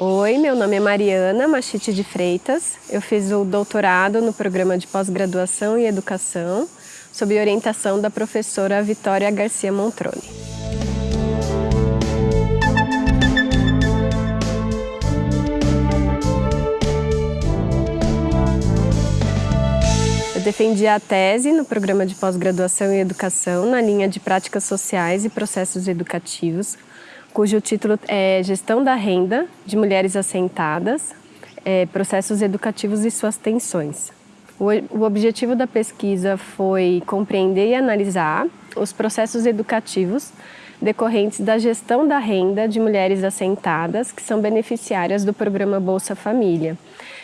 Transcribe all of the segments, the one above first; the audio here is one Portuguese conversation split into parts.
Oi, meu nome é Mariana Machite de Freitas. Eu fiz o doutorado no programa de pós-graduação e educação, sob orientação da professora Vitória Garcia Montrone. Eu defendi a tese no programa de pós-graduação e educação na linha de práticas sociais e processos educativos, cujo título é Gestão da Renda de Mulheres Assentadas, é, Processos Educativos e Suas Tensões. O, o objetivo da pesquisa foi compreender e analisar os processos educativos decorrentes da gestão da renda de mulheres assentadas que são beneficiárias do programa Bolsa Família.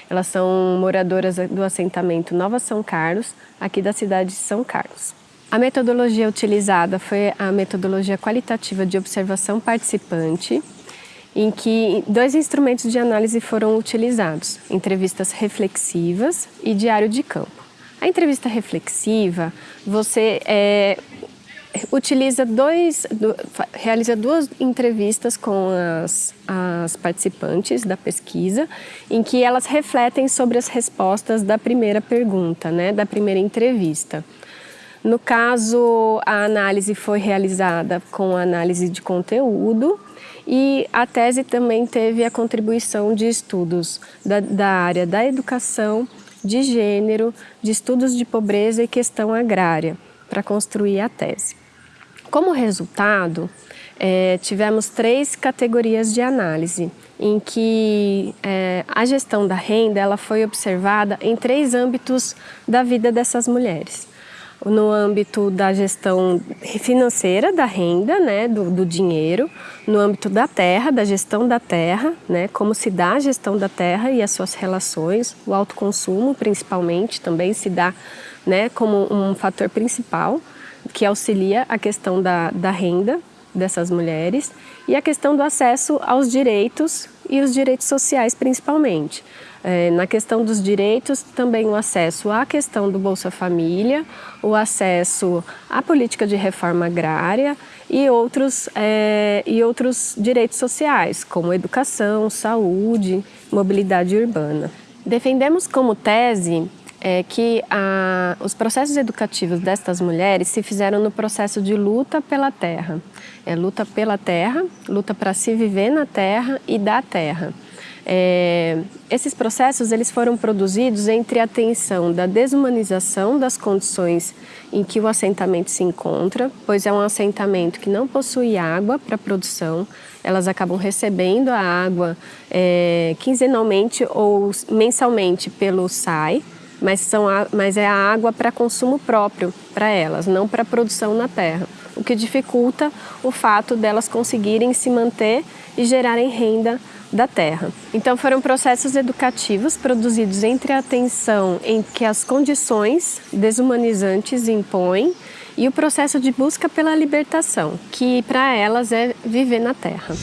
Elas são moradoras do assentamento Nova São Carlos, aqui da cidade de São Carlos. A metodologia utilizada foi a metodologia qualitativa de observação participante, em que dois instrumentos de análise foram utilizados, entrevistas reflexivas e diário de campo. A entrevista reflexiva, você é, utiliza dois, do, realiza duas entrevistas com as, as participantes da pesquisa, em que elas refletem sobre as respostas da primeira pergunta, né, da primeira entrevista. No caso, a análise foi realizada com análise de conteúdo e a tese também teve a contribuição de estudos da, da área da educação, de gênero, de estudos de pobreza e questão agrária, para construir a tese. Como resultado, é, tivemos três categorias de análise, em que é, a gestão da renda ela foi observada em três âmbitos da vida dessas mulheres no âmbito da gestão financeira da renda, né, do, do, dinheiro, no âmbito da terra, da gestão da terra, né, como se dá a gestão da terra e as suas relações, o autoconsumo principalmente também se dá né, como um fator principal que auxilia a questão da, da renda dessas mulheres e a questão do acesso aos direitos e os direitos sociais principalmente. É, na questão dos direitos, também o acesso à questão do Bolsa Família, o acesso à política de reforma agrária e outros, é, e outros direitos sociais, como educação, saúde, mobilidade urbana. Defendemos como tese é, que a, os processos educativos destas mulheres se fizeram no processo de luta pela terra. É luta pela terra, luta para se viver na terra e da terra. É, esses processos eles foram produzidos entre a tensão da desumanização das condições em que o assentamento se encontra, pois é um assentamento que não possui água para produção, elas acabam recebendo a água é, quinzenalmente ou mensalmente pelo SAI, mas, são a, mas é a água para consumo próprio para elas, não para produção na terra, o que dificulta o fato delas conseguirem se manter e gerarem renda da terra. Então foram processos educativos produzidos entre a atenção em que as condições desumanizantes impõem e o processo de busca pela libertação, que para elas é viver na terra.